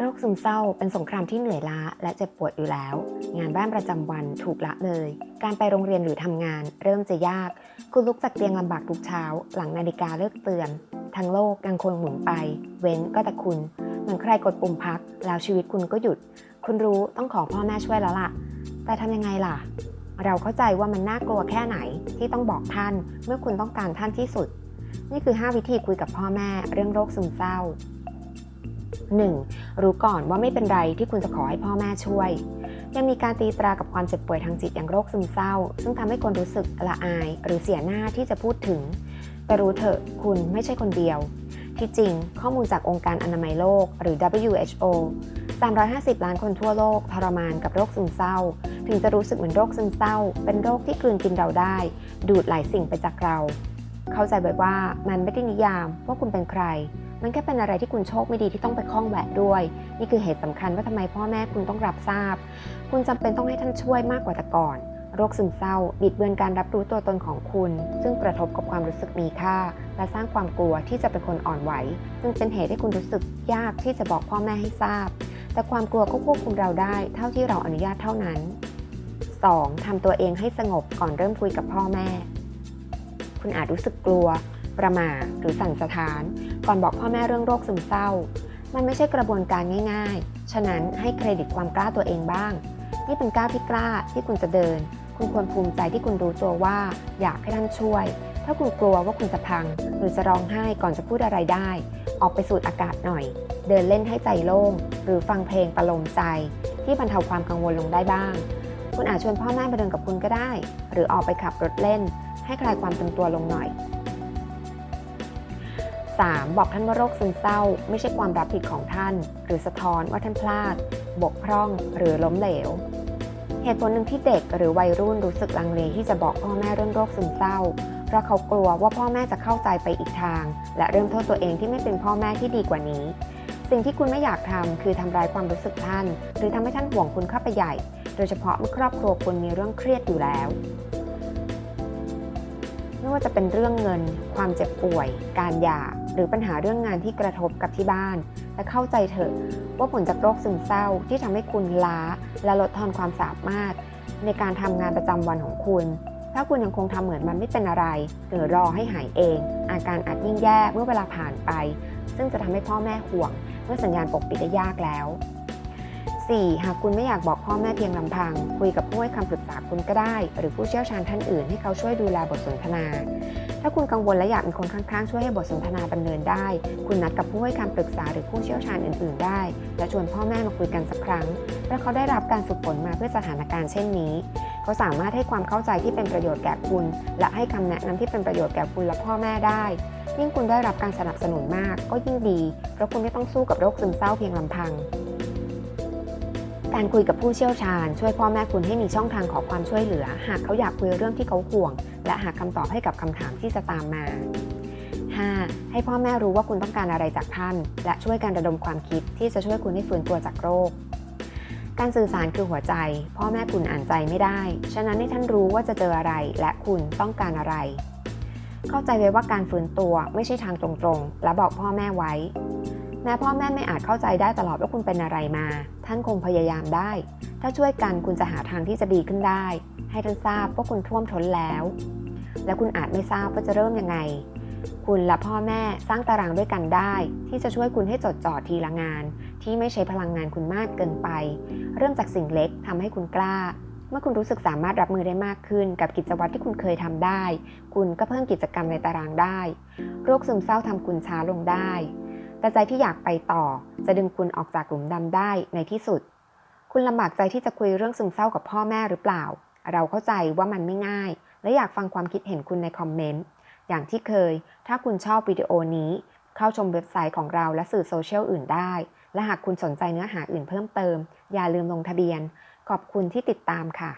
โรคซึมเศร้าเป็นสงครามที่เหนื่อยล้าและเจ็บปวดอยู่แล้ว งานบ้านประจำวันถูกละเลย การไปโรงเรียนหรือทำงาน เริ่มจะยาก คุณลุกจากเตียงลำบากทุกเช้า หลังนาฬิกาเลิกเตือน ทั้งโลกยังคงหมุนไป เว้นก็แต่คุณ เหมือนใครกดปุ่มพัก แล้วชีวิตคุณก็หยุด คุณรู้ต้องขอพ่อแม่ช่วยแล้วล่ะ แต่ทำยังไงล่ะ เราเข้าใจว่ามันน่ากลัวแค่ไหนที่ต้องบอกท่าน เมื่อคุณต้องการท่านที่สุด นี่คือ 5 วิธีคุยกับพ่อแม่ เรื่องโรคซึมเศร้า 1. รู้ก่อนว่าไม่เป็นไรที่คุณจะขอให้พ่อแม่ช่วย ยังมีการตีตรากับความเจ็บป่วยทางจิตอย่างโรคซึมเศร้า ซึ่งทำให้คนรู้สึกละอาย หรือเสียหน้าที่จะพูดถึง แต่รู้เถอะคุณไม่ใช่คนเดียว ที่จริง ข้อมูลจากองค์การอนามัยโลก หรือ WHO 350 ล้านคนทั่วโลกทรมานกับโรคซึมเศร้า ถึงจะรู้สึกเหมือนโรคซึมเศร้า เป็นโรคที่กลืนกินเราได้ ดูดหลายสิ่งไปจากเรา เข้าใจไว้ว่ามันไม่ได้นิยามว่าคุณเป็นใคร มันแค่เป็นอะไรที่คุณโชคไม่ดีที่ต้องไปคล้องแหวะด้วย นี่คือเหตุสำคัญว่าทำไมพ่อแม่คุณต้องรับทราบ คุณจำเป็นต้องให้ท่านช่วยมากกว่าแต่ก่อน โรคซึมเศร้า บิดเบือนการรับรู้ตัวตนของคุณ ซึ่งกระทบกับความรู้สึกมีค่า และสร้างความกลัวที่จะเป็นคนอ่อนไหว ซึ่งเป็นเหตุให้คุณรู้สึกยากที่จะบอกพ่อแม่ให้ทราบ แต่ความกลัวก็ควบคุมเราได้ เท่าที่เราอนุญาตเท่านั้น 2. ทำตัวเองให้สงบก่อนเริ่มคุยกับพ่อแม่ คุณอาจรู้สึกกลัวประมาหรือสั่นสะท้าน ก่อนบอกพ่อแม่เรื่องโรคซึมเศร้า มันไม่ใช่กระบวนการง่าย ๆ ฉะนั้นให้เครดิตความกล้าตัวเองบ้าง นี่เป็นก้าวที่กล้าที่คุณจะเดิน คุณควรภูมิใจที่คุณรู้ตัวว่า อยากให้ท่านช่วย ถ้าคุณกลัวว่าคุณจะพัง หรือจะร้องไห้ก่อนจะพูดอะไรได้ ออกไปสูดอากาศหน่อย เดินเล่นให้ใจโล่ง หรือฟังเพลงประโลมใจ ที่บรรเทาความกังวลลงได้บ้าง คุณอาจชวนพ่อแม่ไปเดินกับคุณก็ได้ หรือออกไปขับรถเล่น ให้คลายความตึงตัวลงหน่อย 3. บอกท่านว่าโรคซึมเศร้า ไม่ใช่ความรับผิดของท่าน หรือสะท้อนว่าท่านพลาด บกพร่องหรือล้มเหลว เหตุผลหนึ่งที่เด็กหรือวัยรุ่นรู้สึกลังเลที่จะบอกพ่อแม่เรื่องโรคซึมเศร้า เพราะเขากลัวว่าพ่อแม่จะเข้าใจไปอีกทาง และเริ่มโทษตัวเองที่ไม่เป็นพ่อแม่ที่ดีกว่านี้ สิ่งที่คุณไม่อยากทำคือทำร้ายความรู้สึกท่าน หรือทำให้ท่านห่วงคุณเข้าไปใหญ่ โดยเฉพาะเมื่อครอบครัวคุณมีเรื่องเครียดอยู่แล้ว ไม่ว่าจะเป็นเรื่องเงิน ความเจ็บป่วย การหย่า หรือปัญหาเรื่องงานที่กระทบกับที่บ้าน และเข้าใจเถอะว่าผลจากโรคซึมเศร้าที่ทำให้คุณล้า และลดทอนความสามารถ ในการทำงานประจำวันของคุณ ถ้าคุณยังคงทำเหมือนมันไม่เป็นอะไร หรือรอให้หายเอง อาการอาจยิ่งแย่เมื่อเวลาผ่านไป ซึ่งจะทำให้พ่อแม่ห่วง เมื่อสัญญาณปกปิดได้ยากแล้ว 4. หากคุณไม่อยากบอกพ่อแม่เพียงลำพัง คุยกับผู้ให้คำปรึกษาคุณก็ได้ หรือผู้เชี่ยวชาญท่านอื่นให้เขาช่วยดูแลบทสนทนา ถ้าคุณกังวลและอยากมีคนข้างๆ ช่วยให้บทสนทนาดำเนินได้ คุณนัดกับผู้ให้คำปรึกษาหรือผู้เชี่ยวชาญอื่นๆ ได้ และชวนพ่อแม่มาคุยกันสักครั้งเพราะเขาได้รับการฝึกฝนมาเพื่อสถานการณ์เช่นนี้ เขาสามารถให้ความเข้าใจที่เป็นประโยชน์แก่คุณ และให้คำแนะนำที่เป็นประโยชน์แก่คุณและพ่อแม่ได้ยิ่งคุณได้รับการสนับสนุนมากก็ยิ่งดี เพราะคุณไม่ต้องสู้กับโรคซึมเศร้าเพียงลำพัง การคุยกับผู้เชี่ยวชาญ ช่วยพ่อแม่คุณให้มีช่องทางขอความช่วยเหลือ หากเขาอยากคุยเรื่องที่เขาห่วง และหาคำตอบให้กับคำถามที่จะตามมา 5. ให้พ่อแม่รู้ว่าคุณต้องการอะไรจากท่าน และช่วยกันระดมความคิดที่จะช่วยคุณให้ฟื้นตัวจากโรค การสื่อสารคือหัวใจ พ่อแม่คุณอ่านใจไม่ได้ ฉะนั้นให้ท่านรู้ว่าจะเจออะไร และคุณต้องการอะไร เข้าใจไว้ว่าการฟื้นตัวไม่ใช่ทางตรงๆ และบอกพ่อแม่ไว้ ม้พ่อแม่ไม่อาจเข้าใจได้ตลอดว่าคุณเป็นอะไรมา ท่านคงพยายามได้ ถ้าช่วยกันคุณจะหาทางที่จะดีขึ้นได้ ให้ท่านทราบว่าคุณท่วมท้นแล้ว และคุณอาจไม่ทราบว่าจะเริ่มยังไง คุณและพ่อแม่สร้างตารางด้วยกันได้ ที่จะช่วยคุณให้จดจ่อทีละงาน ที่ไม่ใช้พลังงานคุณมากเกินไป เริ่มจากสิ่งเล็กทำให้คุณกล้า เมื่อคุณรู้สึกสามารถรับมือได้มากขึ้น กับกิจวัตรที่คุณเคยทำได้ คุณก็เพิ่มกิจกรรมในตารางได้ โรคซึมเศร้าทำคุณช้าลงได้ แต่ใจที่อยากไปต่อ จะดึงคุณออกจากหลุมดำได้ในที่สุด คุณลำบากใจที่จะคุยเรื่องซึมเศร้ากับพ่อแม่หรือเปล่า เราเข้าใจว่ามันไม่ง่าย และอยากฟังความคิดเห็นคุณในคอมเมนต์ อย่างที่เคย ถ้าคุณชอบวิดีโอนี้ เข้าชมเว็บไซต์ของเราและสื่อโซเชียลอื่นได้ และหากคุณสนใจเนื้อหาอื่นเพิ่มเติม อย่าลืมลงทะเบียน ขอบคุณที่ติดตามค่ะ